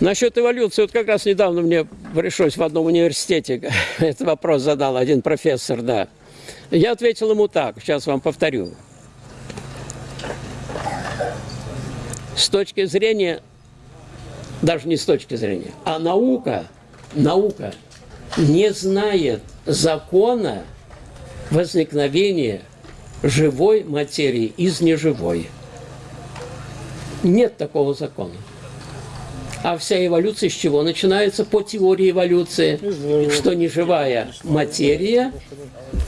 Насчет эволюции, вот как раз недавно мне пришлось в одном университете этот вопрос задал один профессор, да. Я ответил ему так, сейчас вам повторю. С точки зрения, даже не с точки зрения, а наука, наука не знает закона возникновения живой материи из неживой. Нет такого закона. А вся эволюция с чего начинается? По теории эволюции, что неживая материя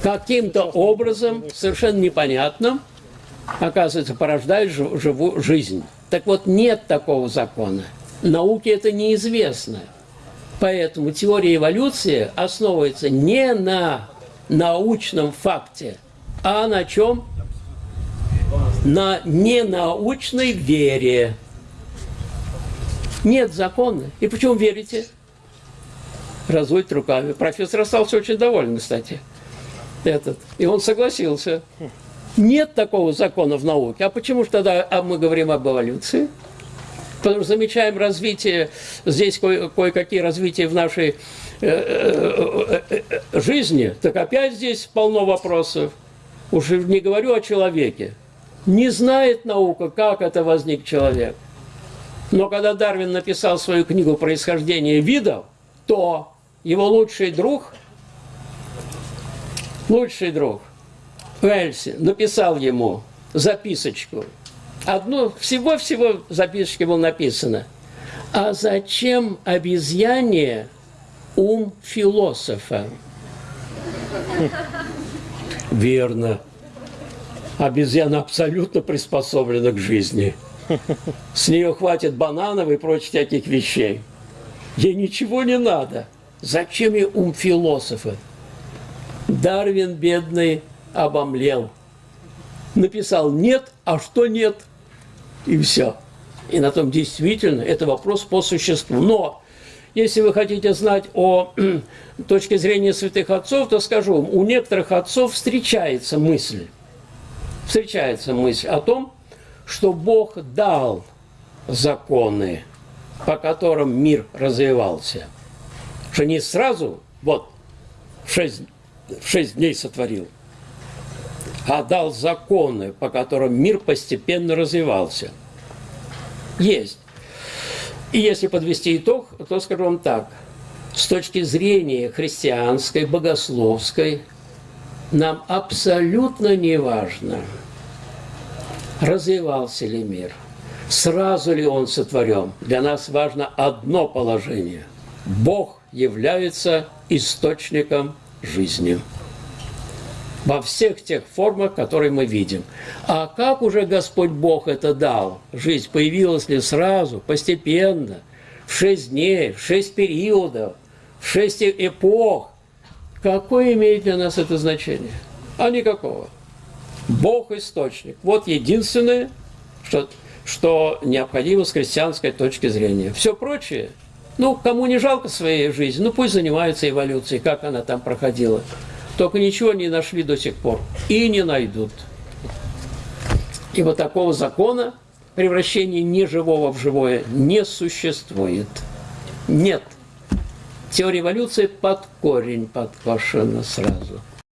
каким-то образом, совершенно непонятным, оказывается, порождает живую жизнь. Так вот, нет такого закона. Науке это неизвестно. Поэтому теория эволюции основывается не на научном факте, а на чем? На ненаучной вере. Нет закона. И почему верите? Разводит руками. Профессор остался очень доволен, кстати. Этот. И он согласился. Нет такого закона в науке. А почему же тогда а мы говорим об эволюции? Потому что замечаем развитие, здесь кое- кое-какие развития в нашей э, э, э, жизни, так опять здесь полно вопросов. Уже не говорю о человеке. Не знает наука, как это возник человек. Но когда Дарвин написал свою книгу «Происхождение видов», то его лучший друг, лучший друг Уэльси написал ему записочку. Одну, всего-всего в записочке было написано. А зачем обезьяне ум философа? Верно. Обезьяна абсолютно приспособлена к жизни. С нее хватит бананов и прочих всяких вещей. Ей ничего не надо. Зачем ей ум философа? Дарвин, бедный, обомлел. Написал «нет», а что «нет?» И все. И на том действительно это вопрос по существу. Но если вы хотите знать о точке зрения святых отцов, то скажу, у некоторых отцов встречается мысль, встречается мысль о том, что Бог дал законы, по которым мир развивался. Что не сразу, вот, в шесть, в шесть дней сотворил, а дал законы, по которым мир постепенно развивался. Есть. И если подвести итог, то скажу вам так. С точки зрения христианской, богословской, нам абсолютно не важно – развивался ли мир, сразу ли он сотворен. Для нас важно одно положение. Бог является источником жизни во всех тех формах, которые мы видим. А как уже Господь Бог это дал? Жизнь появилась ли сразу, постепенно, в шесть дней, в шесть периодов, в шесть эпох? Какое имеет для нас это значение? А никакого. Бог – источник. Вот единственное, что, что необходимо с христианской точки зрения. Все прочее, ну, кому не жалко своей жизни, ну, пусть занимаются эволюцией, как она там проходила. Только ничего не нашли до сих пор и не найдут. Ибо такого закона превращения неживого в живое не существует. Нет. Теория эволюции под корень подкошена сразу.